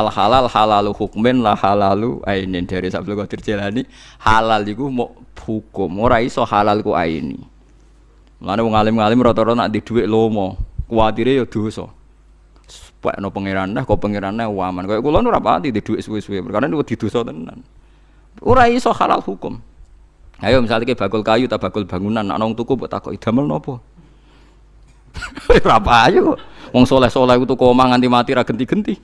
fal halal halalu hukmin la halalu ainin dari Abdul Qadir Jilani halal iku mau hukum. Ora iso halal ku aini. Mulane wong alim-alim rata-rata nak di dhuwit lomo kuwatire ya dosa. No pangeran kok pangeran waman. Kaya kula ora pati di dhuwit suwe-suwe perkara niku di dosa tenan. Ora iso halal hukum. Ayo misalnya kayak bakul kayu tak bakul bangunan nak nong tuku buat takut idamel nopo Ora ayo Wong soleh-soleh itu kok omah nganti mati ra genti-genti.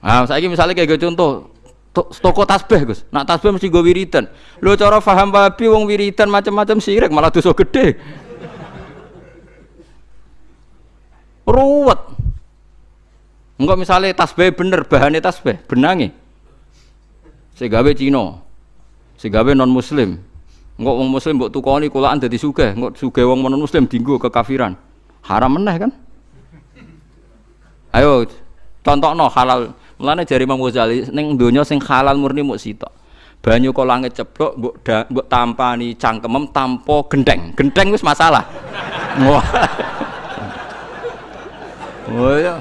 Nah, saya misalnya kayak gitu contoh, toko tasbih Gus. Nak tasbih mesti gue wiridan. Lo cara paham babi wong wiridan macam-macam sirik malah dosa gede. Ruwet. Enggak misalnya tasbih bener, bahannya tasbih, benangi. Segawe Cina. Segawe non muslim. Enggak wong muslim mbok tukoni kulaan dadi sugih, enggak sugih wong non muslim dinggo kekafiran. Haram meneh kan? Ayo contohno halal. Mulane jari Imam Ghazali ning donya sing halal murni muk sitok. Banyu kok langit ceblok mbok mbok tampani cangkemem tanpa gendeng. Gendeng wis masalah. Wah. Oh ya.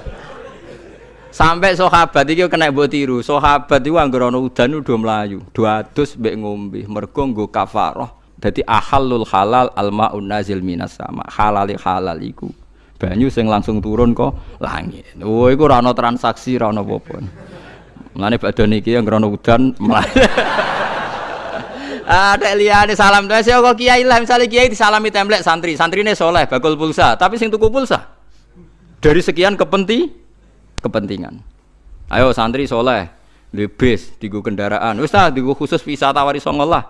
Sampai sahabat iki kena mbok tiru. Sahabat iku anggere ana udan udah melayu, dua adus mbek ngombe. Mergo nggo kafarah. Dadi halal almaun nazil minas sama. Halali halal iku. Banyu sing langsung turun kok langit. Oh iku ora ana transaksi, ora ana apa-apa. Mulane niki anggere ana udan melayu. Ada liyane salam doa saya kok kiai lah misalnya kiai disalami template santri, santrine soleh, bakul pulsa, tapi sing tuku pulsa dari sekian kepenting kepentingan. Ayo santri soleh, di bis, di kendaraan, wis di khusus wisata wari songolah.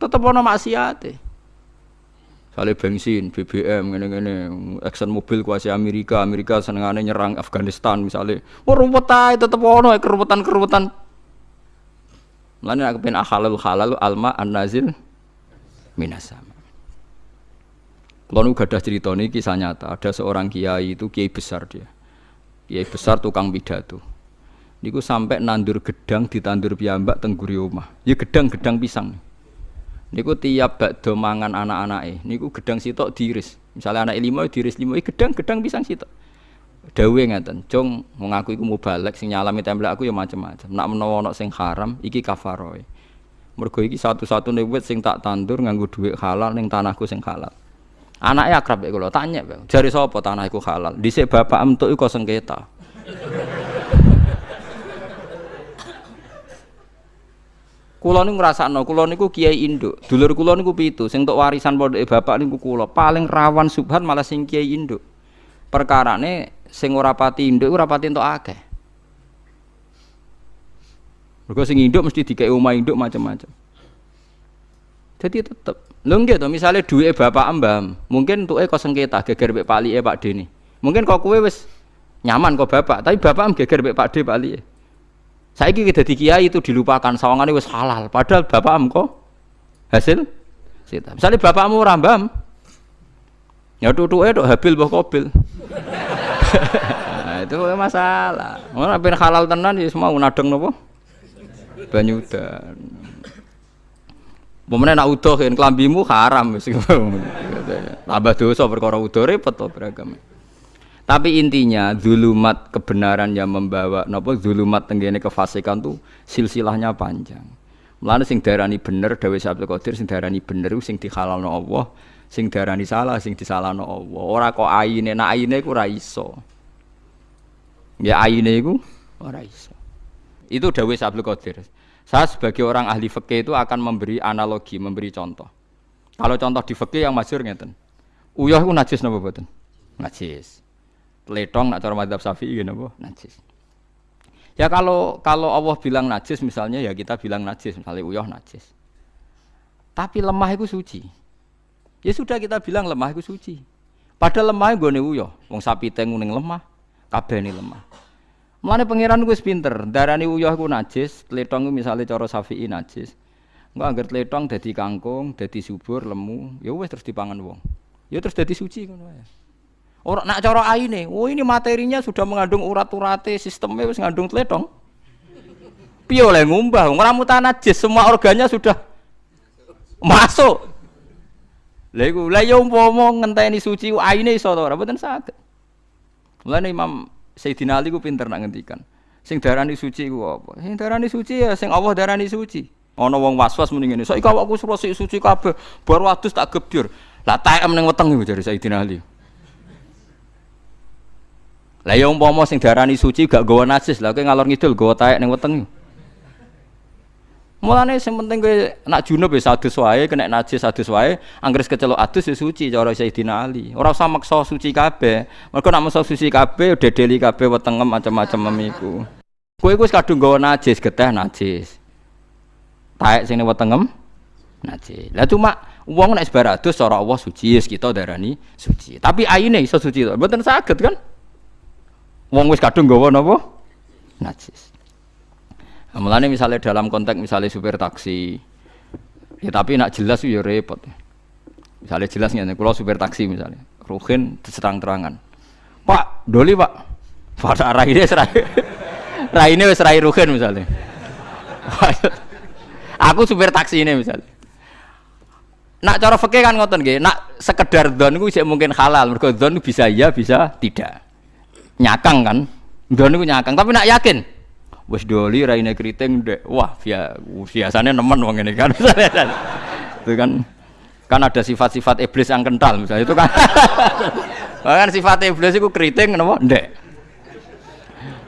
Tetep ono maksiate. Sale bensin, BBM ngene-ngene, action mobil kuasi Amerika, Amerika senengane nyerang Afghanistan misalnya. Oh ruwet ae tetep ono keruwetan-keruwetan. Mulane aku pengen halal halal alma an-nazil minasama. Kalau nu gadah cerita ini kisah nyata, ada seorang kiai itu kiai besar dia kiai besar tukang pidato niku sampai nandur gedang ditandur piyambak tengguri omah ya gedang-gedang pisang niku tiap bakdo mangan anak-anake niku gedang sitok diiris. Misalnya anak lima diiris lima ya gedang-gedang pisang sitok. Dawe ngeten cung mengaku iku balik sing nyalami template aku ya macam-macam nak menawa ana sing haram iki kafaroe. Mergo iki satu-satunya wit sing tak tandur nganggo dhuwit halal ning tanahku sing halal. Anaknya akrab kalau tanya, jari sopo tanah iku halal. Dhisik bapak untuk iku sengketa. Kulo niku ngrasakno, kulo niku kiai induk. Dulur kulo niku pitu, sing untuk warisan pondoke bapak niku kulo. Paling rawan subhan malah sing kiai induk. Perkarane sing ora pati induk ora pati entuk akeh. Mergo sing induk mesti dikei omah induk macam-macam. Jadi tetep Lho nggih to, misale duwe bapak mbah, mungkin entuke kok sengketa geger mek palike Pak Deni. Mungkin kok kowe wis nyaman kok bapak, tapi bapak geger mek Pak D palike. Saiki dadi kiai itu dilupakan sawangane wis halal, padahal bapak kok hasil sita. Misale bapakmu ora mbah, ya tutuke tok habil mbah kobil. nah, itu masalah. Ora ben halal tenan ya semua nadeng napa? Banyu dan Pemenang nak udah kan kelambimu haram wis. Tambah dosa perkara udah repot to beragam. Tapi intinya zulumat kebenaran yang membawa napa zulumat tenggene kefasikan tuh silsilahnya panjang. Mulane sing darani bener Dewi Abdul Qadir sing darani bener sing dihalalno Allah, sing darani salah sing disalahno Allah. Ora kok aine, nak aine iku ora. Ya aine iku ora iso. Itu Dewi Abdul Qadir. Saya sebagai orang ahli fikih itu akan memberi analogi, memberi contoh. Kalau contoh di fikih yang masyhur ngeten. Uyah itu najis napa mboten? Najis. Letong nak cara madzhab Syafi'i napa? Najis. Ya kalau kalau Allah bilang najis misalnya ya kita bilang najis, misalnya uyah najis. Tapi lemah itu suci. Ya sudah kita bilang lemah itu suci. Padahal lemah gue uyah, wong sapi tengu ning lemah, kabeh ini lemah. Mulane pangeran gue pinter, darani uyah ku najis, tletong misalnya cara Syafi'i najis. Enggak anggar tletong dadi kangkung, dadi subur, lemu, ya wes terus dipangan wong. Ya terus dadi suci ngono wae. Ora nak cara aine, oh ini materinya sudah mengandung urat-urate, sistemnya wis ngandung tletong. Piye oleh ngumbah, ora mutan najis, semua organnya sudah masuk. Lha iku, lha ya umpama ngenteni suci aine iso to ora mboten saged. Mulane Imam Sayyidina Ali ku pinter nak ngendikan. Sing darani suci ku apa? Sing darani suci ya sing Allah darani suci. Ana wong was-was muni ngene. Saiki awakku suci suci kabeh, baru adus tak gebyur. Lah takem ning weteng iku jare Sayyidina Ali. Lah ya sing darani suci gak gawa najis, lah kowe ngalor ngidul gawa taek ning weteng. Mulane sing penting kowe nak junub ya adus wae, kena najis adus wae, anggere kecelok adus ya suci cara Sayyidina Ali. Ora usah maksa suci kabeh. Mergo nak maksa suci kabeh dedeli kabeh wetengem macam-macam memiku. Kowe wis kadung gawa najis, geteh najis. Taek sing wetengem najis. Lah cuma wong nek sebar adus cara Allah suci, kita darani suci. Tapi aine iso suci to. Mboten saged kan? Wong wis kadung gawa napa? Najis. Mulane misalnya dalam konteks misalnya supir taksi, ya tapi nak jelas ya repot. Misalnya jelas nih, kalau supir taksi misalnya, Ruhin terang-terangan, Pak, doli Pak, pada arah ini serai, rai ini serai Ruhin misalnya. Aku supir taksi ini misalnya. Nak cara fakir kan ngotot gak, nak sekedar don gue mungkin halal, mereka don bisa ya bisa tidak. Nyakang kan, don gue nyakang, tapi nak yakin, wis doli raine keriting dek. Wah via biasanya nemen wong ini kan. Itu kan kan ada sifat-sifat iblis yang kental misalnya itu kan. Bahkan sifat iblis itu keriting nopo dek.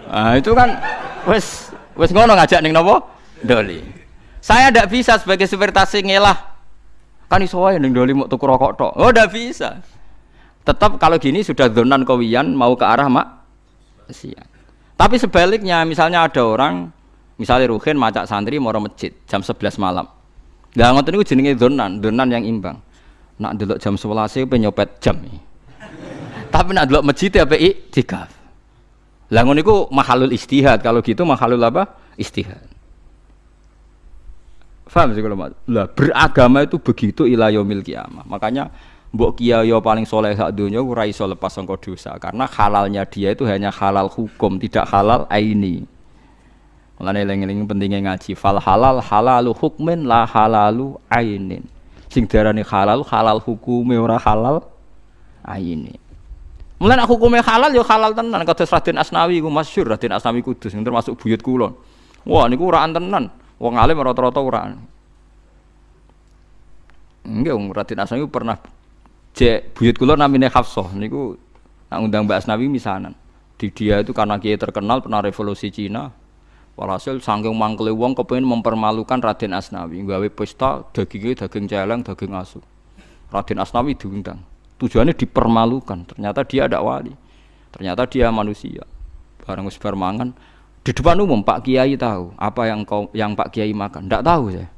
Nah itu kan wis wis ngono ngajak ning nopo doli. Saya tidak bisa sebagai supir taksi ngelah. Kan iso ning doli mau tuku rokok tok. Oh tidak bisa. Tetap kalau gini sudah donan kawian mau ke arah mak siang tapi sebaliknya, misalnya ada orang, misalnya Ruhin macak santri mau masjid jam 11 malam. Gak ngotot itu jenenge donan, donan yang imbang. Nak dulu jam 11 itu nyopet jam. Tapi nak dulu masjid ya PI tikaf. Lah ngono iku mahalul istihad. Kalau gitu mahalul apa? Istihad. Faham sih kalau Lah beragama itu begitu ila yaumil kiamah. Makanya mbok kiai paling soleh sak dunia ora iso lepas sangka dosa. Karena halalnya dia itu hanya halal hukum tidak halal aini. Mulane eling-eling pentingnya ngaji. Fal halal halalu hukmin la halalu ainin. Sing diarani halal halal hukume ora halal aini. Mulane nak hukume halal ya halal tenan. Kados Raden Asnawi ku masyhur Raden Asnawi Kudus yang termasuk buyut kula wah niku ora tenan. Wong alim rata-rata ora. Enggak, Raden Asnawi pernah Cek buyut kula namine Hafsah niku nak undang Mbak Asnawi misanan. Di dia itu karena kiai terkenal pernah revolusi Cina. Walhasil saking mangkele wong kepengin mempermalukan Raden Asnawi, gawe pesta dagingnya daging celeng, daging asu. Raden Asnawi diundang. Tujuannya dipermalukan. Ternyata dia ada wali. Ternyata dia manusia. Barang wis mangan di depan umum Pak Kiai tahu apa yang kau yang Pak Kiai makan. Tidak tahu saya.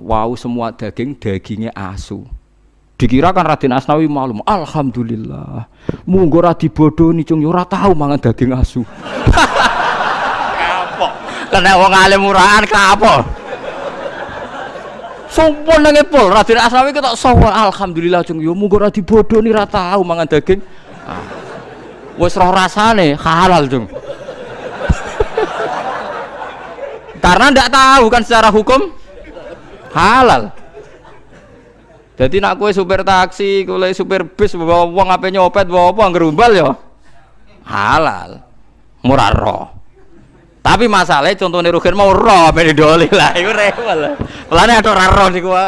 Wow semua daging dagingnya asu. Dikira kan Raden Asnawi malum. Alhamdulillah. Munggo ra dibodoni cung ora tahu mangan daging asu. Kapok. Kena wong alim murahan kapok. Sumpun nang pol Raden Asnawi ketok alhamdulillah cung yo munggo ra dibodoni ra tahu mangan daging. Ah. Wis roh rasane halal cung. Karena ndak tahu kan secara hukum halal. Jadi nak kue supir taksi, kue supir bis, bawa uang apa nyopet, bawa apa ngerumbal ya halal, murah roh. Tapi masalahnya contohnya Rugen mau roh, apa didoli lah, itu lah. Pelane ada roh nih gua.